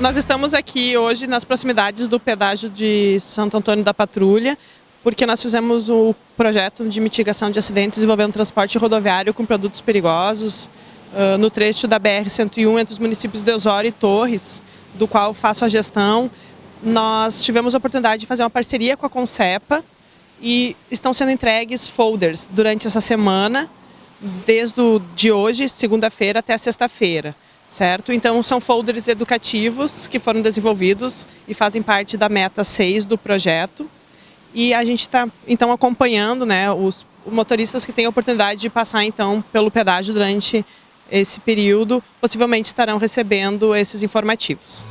Nós estamos aqui hoje nas proximidades do pedágio de Santo Antônio da Patrulha, porque nós fizemos o projeto de mitigação de acidentes envolvendo transporte rodoviário com produtos perigosos uh, no trecho da BR-101 entre os municípios de Osório e Torres, do qual faço a gestão. Nós tivemos a oportunidade de fazer uma parceria com a Concepa e estão sendo entregues folders durante essa semana, desde de hoje, segunda-feira, até sexta-feira certo? Então são folders educativos que foram desenvolvidos e fazem parte da meta 6 do projeto. E a gente está então acompanhando né, os motoristas que têm a oportunidade de passar então pelo pedágio durante esse período, possivelmente estarão recebendo esses informativos.